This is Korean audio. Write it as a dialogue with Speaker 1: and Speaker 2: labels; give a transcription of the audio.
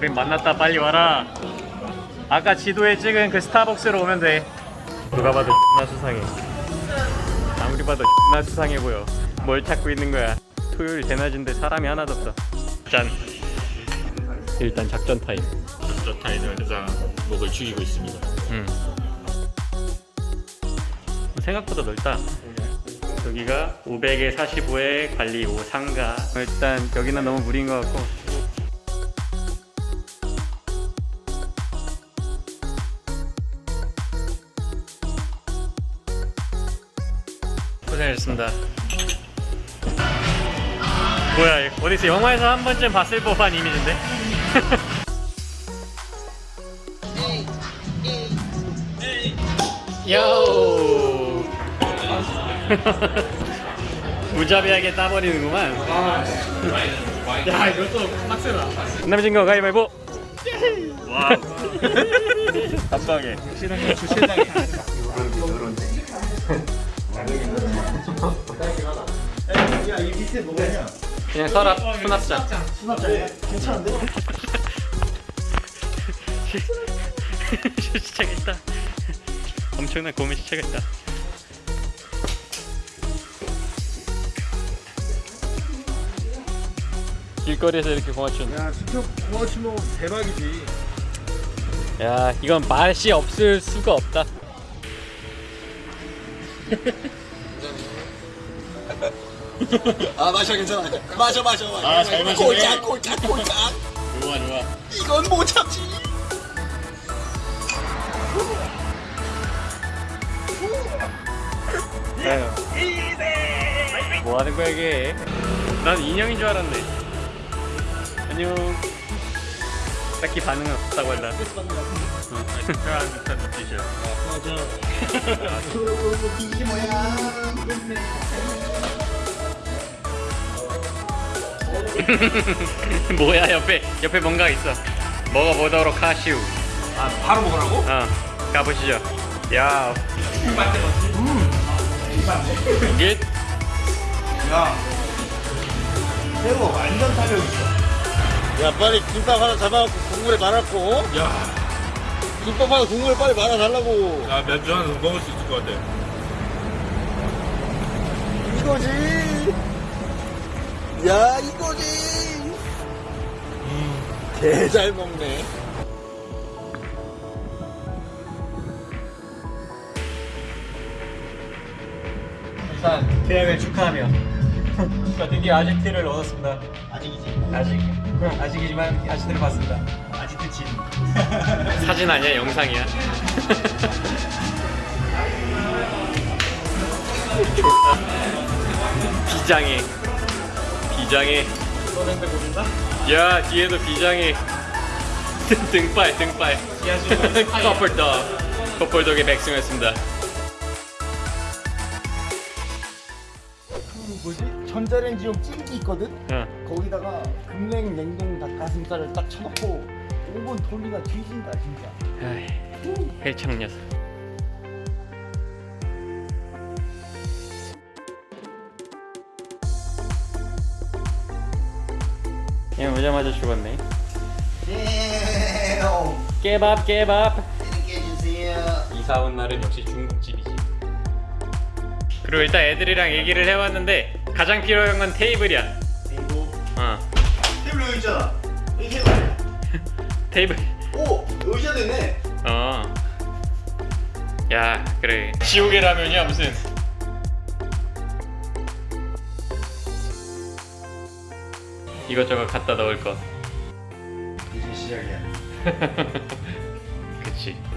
Speaker 1: 우린 만났다 빨리 와라 아까 지도에 찍은 그 스타벅스로 오면 돼 누가 봐도 X나 수상해 아무리 봐도 X나 수상해 보여 뭘 찾고 있는 거야 토요일 대낮인데 사람이 하나도 없어 짠 일단 작전 타임
Speaker 2: 저 타인을 가장 목을 죽이고 있습니다.
Speaker 1: 음. 생각보다 넓다. 여기가 500에 45에 관리 5 상가. 일단 여기는 너무 무리인 것 같고. 고생하셨습니다. 뭐야, 어디서 영화에서 한 번쯤 봤을 법한 이미지인데? 요! 무자비하게 따버리는구만. 야 이것도 빡세다. 남진 거 가위바위보! 와우. 감사하게
Speaker 3: 야 이 밑에 뭐냐?
Speaker 1: 그냥 서랍 수납장
Speaker 3: 수납장이야? 괜찮은데?
Speaker 1: 시작했다 엄청난 고민 시작했다 길거리에서 이렇게 공화춘
Speaker 3: 야 수첩 구워치면 대박이지.
Speaker 1: 야 이건 맛이 없을 수가 없다
Speaker 4: 아 마셔 괜찮아. 마셔 마셔 마셔.
Speaker 2: 아, 잘 마시네.
Speaker 4: 꼴짝 꼴짝 꼴짝
Speaker 2: 좋아 좋아.
Speaker 4: 이건 못 참지.
Speaker 1: 뭐 하는 거야 이게? 난 인형인 줄 알았네. 안녕 딱히 반응은 없다고 한다
Speaker 2: 특별한 듯한 눈빛이야.
Speaker 4: 이게 뭐야
Speaker 1: 뭐야 옆에 옆에 뭔가 있어 먹어보도록 하시오
Speaker 3: 아 바로 먹으라고?
Speaker 1: 어 가보시죠 야 이게
Speaker 3: 야 새우 완전 탄력 있어.
Speaker 4: 야 빨리 김밥 하나 잡아갖고 국물에 말았고.
Speaker 2: 야,
Speaker 4: 김밥 하나 국물에 빨리 말아달라고.
Speaker 2: 나 맥주 하나 먹을 수 있을 것 같아.
Speaker 4: 이거지. 야 이거지. 개잘 먹네.
Speaker 1: 일단 계약을 축하하며 저 드디어 아지트를 얻었습니다.
Speaker 3: 아직이지.
Speaker 1: 아직. 아직이지만 아지트를 봤습니다.
Speaker 3: 아직도 진.
Speaker 1: 사진 아니야? 영상이야? 비장해 비장해 야 뒤에도 비장해 등- 등발. 등발 커플덕. 커플덕의 백승이었습니다
Speaker 3: 뭐지? 전자레인지용 찜기 있거든?
Speaker 1: 어.
Speaker 3: 거기다가 급냉 냉동 닭가슴살을 딱 쳐놓고 5분 돌리다 뒤진다 진짜.
Speaker 1: 아이, 회창 녀석 그냥 오자마자 죽었네
Speaker 3: 네.
Speaker 1: 깨밥 깨밥. 이사 온 날은 역시 중국집이지 그리고 일단 애들이랑 얘기를 해왔는데 가장 필요한 건 테이블이야
Speaker 3: 이거
Speaker 1: 어
Speaker 3: 테이블 여기 있잖아. 이 테이블?
Speaker 1: 테이블
Speaker 3: 오 의자 되네.
Speaker 1: 어. 야, 그래. 지옥의 라면이야, 무슨. 이것저것 갖다 넣을 것.
Speaker 3: 이제 시작이야.